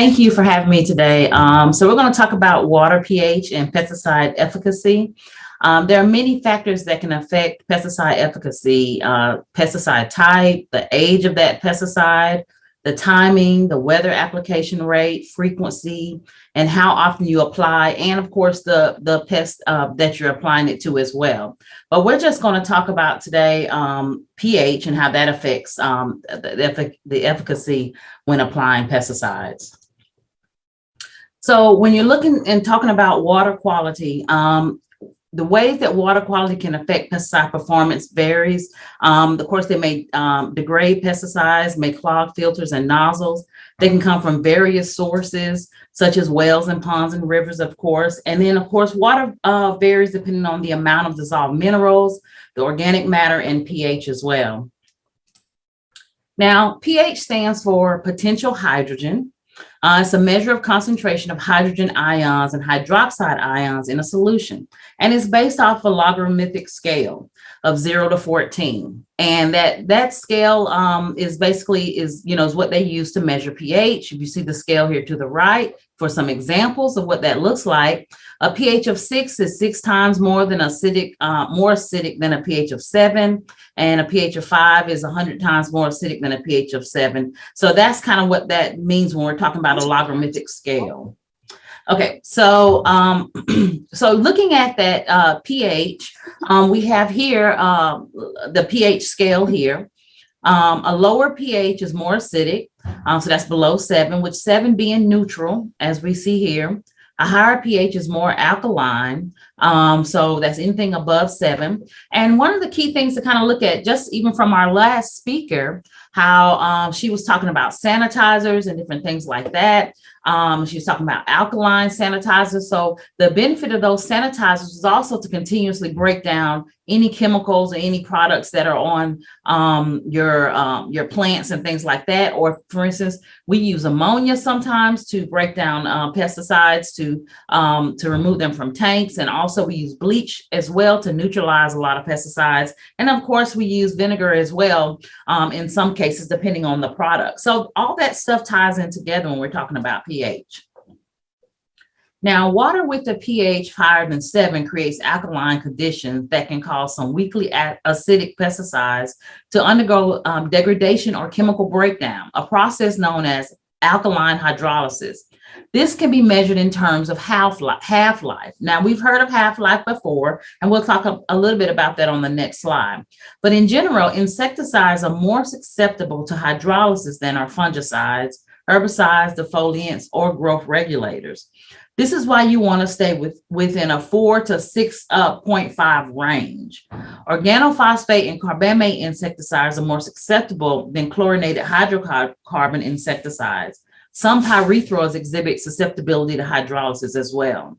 Thank you for having me today. Um, so we're going to talk about water pH and pesticide efficacy. Um, there are many factors that can affect pesticide efficacy, uh, pesticide type, the age of that pesticide, the timing, the weather application rate, frequency, and how often you apply, and of course the, the pest uh, that you're applying it to as well. But we're just going to talk about today um, pH and how that affects um, the, the efficacy when applying pesticides. So when you're looking and talking about water quality, um, the ways that water quality can affect pesticide performance varies. Um, of course, they may um, degrade pesticides, may clog filters and nozzles. They can come from various sources, such as wells and ponds and rivers, of course. And then, of course, water uh, varies depending on the amount of dissolved minerals, the organic matter, and pH as well. Now, pH stands for potential hydrogen. Uh, it's a measure of concentration of hydrogen ions and hydroxide ions in a solution. And it's based off a logarithmic scale of zero to 14. And that, that scale um, is basically is, you know, is what they use to measure pH. If you see the scale here to the right, for some examples of what that looks like, a pH of six is six times more than acidic, uh, more acidic than a pH of seven, and a pH of five is 100 times more acidic than a pH of seven. So that's kind of what that means when we're talking about a logarithmic scale. Okay, so um, so looking at that uh, pH, um, we have here uh, the pH scale here. Um, a lower pH is more acidic, um, so that's below seven, with seven being neutral, as we see here. A higher pH is more alkaline, um, so that's anything above seven. And one of the key things to kind of look at, just even from our last speaker, how um, she was talking about sanitizers and different things like that. Um, she was talking about alkaline sanitizers. So the benefit of those sanitizers is also to continuously break down any chemicals or any products that are on um, your um, your plants and things like that. Or for instance, we use ammonia sometimes to break down uh, pesticides to um, to remove them from tanks. And also we use bleach as well to neutralize a lot of pesticides. And of course, we use vinegar as well um, in some cases, depending on the product. So all that stuff ties in together when we're talking about pH. Now, water with a pH higher than seven creates alkaline conditions that can cause some weakly acidic pesticides to undergo um, degradation or chemical breakdown, a process known as alkaline hydrolysis. This can be measured in terms of half-life. Half -life. Now, we've heard of half-life before, and we'll talk a, little bit about that on the next slide. But in general, insecticides are more susceptible to hydrolysis than are fungicides, herbicides, defoliants, or growth regulators. This is why you want to stay with, within a 4 to 6.5 uh, range. Organophosphate and carbamate insecticides are more susceptible than chlorinated hydrocarbon insecticides. Some pyrethroids exhibit susceptibility to hydrolysis as well.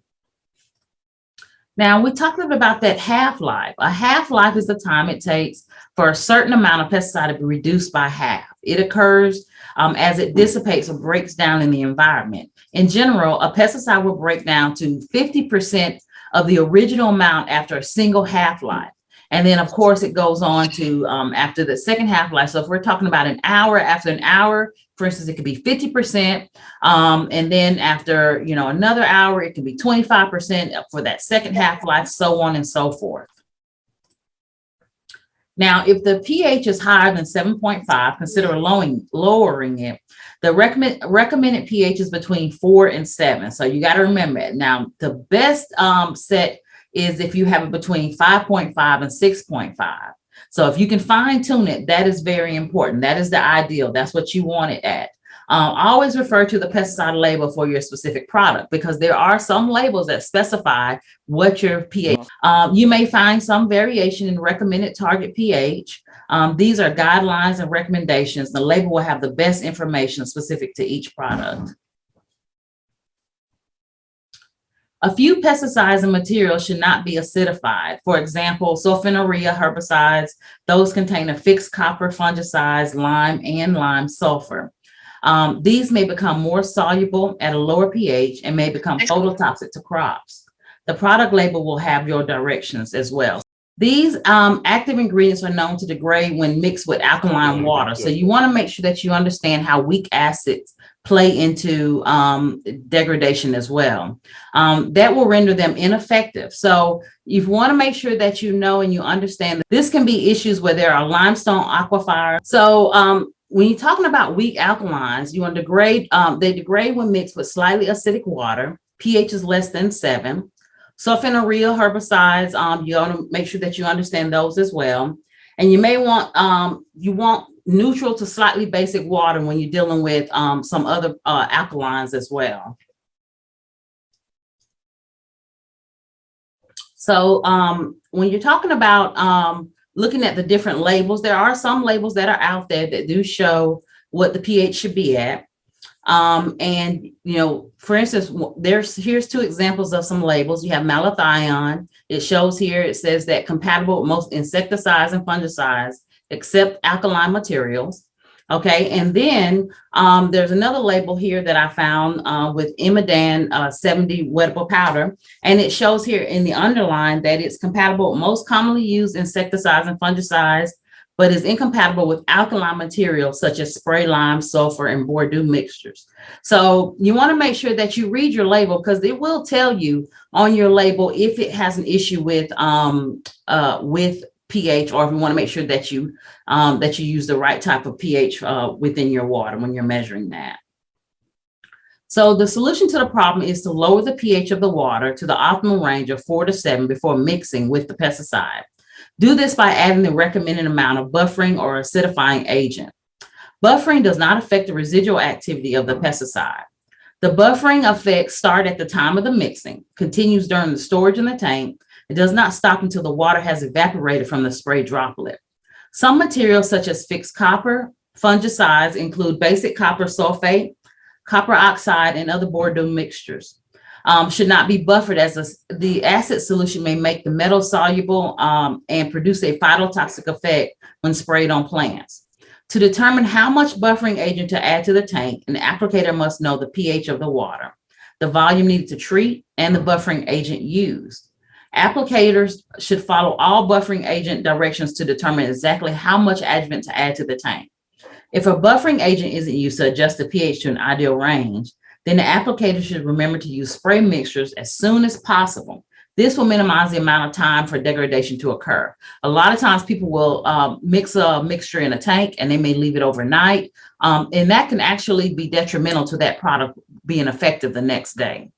Now, we talked a little bit about that half-life. A half-life is the time it takes for a certain amount of pesticide to be reduced by half. It occurs um, as it dissipates or breaks down in the environment. In general, a pesticide will break down to 50% of the original amount after a single half-life. And then, of course, it goes on to um, after the second half-life. So if we're talking about an hour, after an hour, for instance, it could be 50%. Um, and then after, you know, another hour, it can be 25% for that second half-life, so on and so forth. Now, if the pH is higher than 7.5, consider lowering, lowering it. The recommend, recommended pH is between four and seven. So you got to remember it. Now, the best um, set is if you have it between 5.5 and 6.5. So if you can fine tune it, that is very important. That is the ideal. That's what you want it at. Um, always refer to the pesticide label for your specific product because there are some labels that specify what your pH. Um, you may find some variation in recommended target pH. Um, these are guidelines and recommendations. The label will have the best information specific to each product. A few pesticides and materials should not be acidified. For example, sulfonylurea herbicides, those contain a fixed copper fungicides, lime and lime sulfur. Um, these may become more soluble at a lower pH and may become phytotoxic to crops. The product label will have your directions as well. These um, active ingredients are known to degrade when mixed with alkaline water. So you want to make sure that you understand how weak acids play into um, degradation as well. Um, that will render them ineffective. So you want to make sure that you know and you understand that this can be issues where there are limestone aquifers. So um, when you're talking about weak alkalines, you want to degrade, um, they degrade when mixed with slightly acidic water, pH is less than seven. Sulfonylurea herbicides, um, you want to make sure that you understand those as well. And you may want, um, you want neutral to slightly basic water when you're dealing with um, some other uh, alkalines as well. So um, when you're talking about um, looking at the different labels, there are some labels that are out there that do show what the pH should be at. Um, and, you know, for instance, there's here's two examples of some labels. You have malathion. It shows here, it says that compatible with most insecticides and fungicides, except alkaline materials. Okay, and then um, there's another label here that I found uh, with Imidan uh, 70 wettable powder, and it shows here in the underline that it's compatible most commonly used insecticides and fungicides, but is incompatible with alkaline materials such as spray lime, sulfur, and Bordeaux mixtures. So you want to make sure that you read your label because it will tell you on your label if it has an issue with um, uh, with pH, or if you want to make sure that you um, that you use the right type of pH uh, within your water when you're measuring that. So the solution to the problem is to lower the pH of the water to the optimal range of four to seven before mixing with the pesticide. Do this by adding the recommended amount of buffering or acidifying agent. Buffering does not affect the residual activity of the pesticide. The buffering effects start at the time of the mixing, continues during the storage in the tank, it does not stop until the water has evaporated from the spray droplet. Some materials such as fixed copper, fungicides include basic copper sulfate, copper oxide, and other Bordeaux mixtures. Um, should not be buffered as a, the acid solution may make the metal soluble um, and produce a phytotoxic effect when sprayed on plants. To determine how much buffering agent to add to the tank, an applicator must know the pH of the water, the volume needed to treat, and the buffering agent used. Applicators should follow all buffering agent directions to determine exactly how much adjuvant to add to the tank. If a buffering agent isn't used to adjust the pH to an ideal range, then the applicator should remember to use spray mixtures as soon as possible. This will minimize the amount of time for degradation to occur. A lot of times people will um, mix a mixture in a tank and they may leave it overnight. Um, and that can actually be detrimental to that product being effective the next day.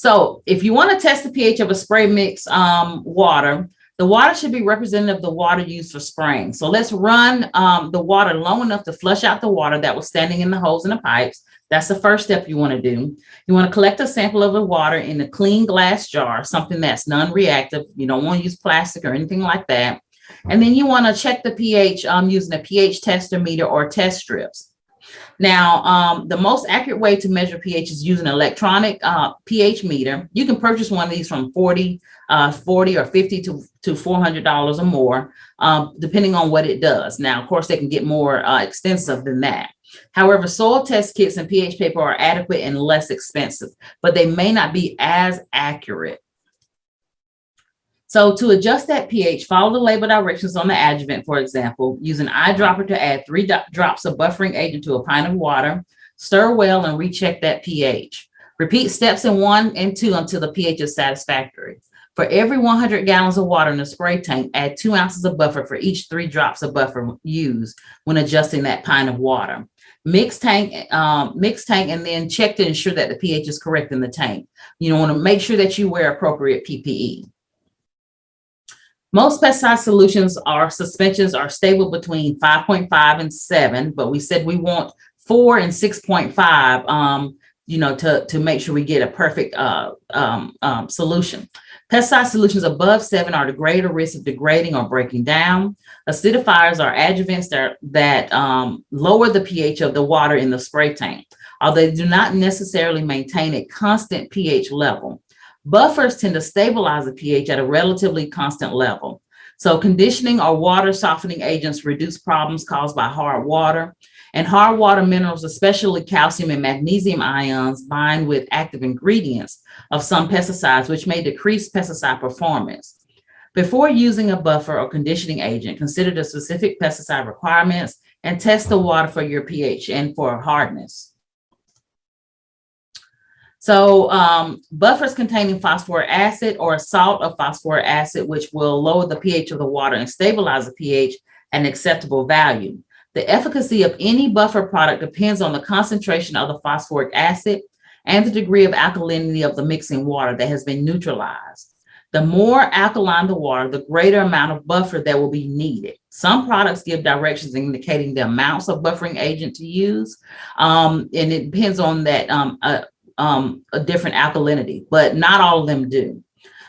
So if you want to test the pH of a spray mix um, water, the water should be representative of the water used for spraying. So let's run um, the water long enough to flush out the water that was standing in the holes in the pipes. That's the first step you want to do. You want to collect a sample of the water in a clean glass jar, something that's non-reactive. You don't want to use plastic or anything like that. And then you want to check the pH um, using a pH tester meter or test strips. Now, um, the most accurate way to measure pH is using an electronic uh, pH meter. You can purchase one of these from 40, uh, 40 or 50 to, to $400 or more, um, depending on what it does. Now, of course, they can get more uh, extensive than that. However, soil test kits and pH paper are adequate and less expensive, but they may not be as accurate. So to adjust that pH, follow the label directions on the adjuvant, for example, use an eyedropper to add three drops of buffering agent to a pint of water, stir well and recheck that pH. Repeat steps in one and two until the pH is satisfactory. For every 100 gallons of water in the spray tank, add two ounces of buffer for each three drops of buffer used when adjusting that pint of water. Mix tank, um, mix tank, and then check to ensure that the pH is correct in the tank. You want to make sure that you wear appropriate PPE. Most pesticide solutions are suspensions are stable between 5.5 and 7, but we said we want 4 and 6.5, um, you know, to, to make sure we get a perfect uh, um, um, solution. Pesticide solutions above 7 are the greater risk of degrading or breaking down. Acidifiers are adjuvants that, that um, lower the pH of the water in the spray tank, although they do not necessarily maintain a constant pH level. Buffers tend to stabilize the pH at a relatively constant level. So conditioning or water softening agents reduce problems caused by hard water. And hard water minerals, especially calcium and magnesium ions, bind with active ingredients of some pesticides, which may decrease pesticide performance. Before using a buffer or conditioning agent, consider the specific pesticide requirements and test the water for your pH and for hardness. So um, buffers containing phosphoric acid or a salt of phosphoric acid, which will lower the pH of the water and stabilize the pH an acceptable value. The efficacy of any buffer product depends on the concentration of the phosphoric acid and the degree of alkalinity of the mixing water that has been neutralized. The more alkaline the water, the greater amount of buffer that will be needed. Some products give directions indicating the amounts of buffering agent to use, um, and it depends on that um, uh, um, a different alkalinity, but not all of them do.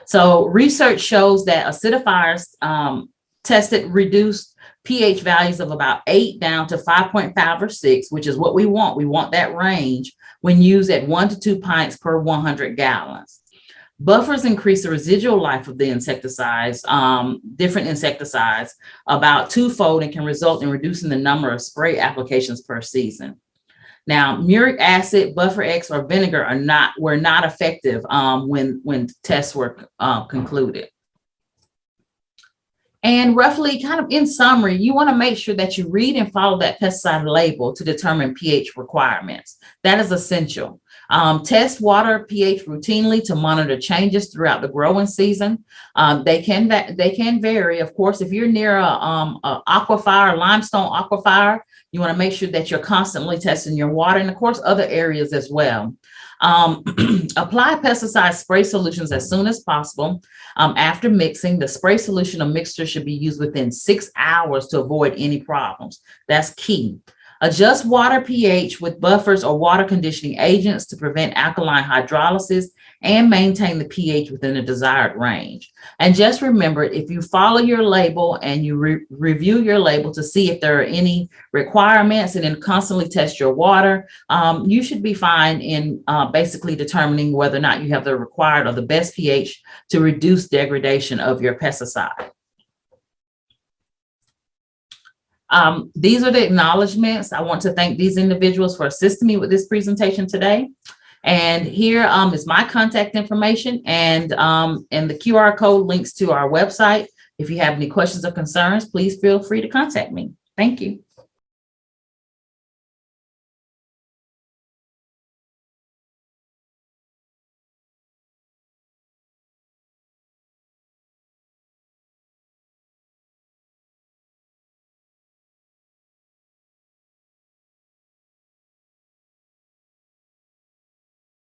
So research shows that acidifiers um, tested reduced pH values of about eight down to 5.5 or six, which is what we want. We want that range when used at one to two pints per 100 gallons. Buffers increase the residual life of the insecticides, um, different insecticides, about twofold and can result in reducing the number of spray applications per season. Now, muriatic acid, buffer X, or vinegar are not were not effective um, when when tests were uh, concluded. And roughly, kind of in summary, you want to make sure that you read and follow that pesticide label to determine pH requirements. That is essential. Um, test water pH routinely to monitor changes throughout the growing season. Um, they can they can vary. Of course, if you're near a, um, a aquifer, limestone aquifer, you want to make sure that you're constantly testing your water and of course other areas as well. Um, apply pesticide spray solutions as soon as possible. Um, after mixing, the spray solution or mixture should be used within six hours to avoid any problems. That's key. Adjust water pH with buffers or water conditioning agents to prevent alkaline hydrolysis and maintain the pH within the desired range. And just remember, if you follow your label and you re review your label to see if there are any requirements and then constantly test your water, um, you should be fine in uh, basically determining whether or not you have the required or the best pH to reduce degradation of your pesticide. Um, these are the acknowledgements. I want to thank these individuals for assisting me with this presentation today. And here um, is my contact information and, um, and the QR code links to our website. If you have any questions or concerns, please feel free to contact me. Thank you.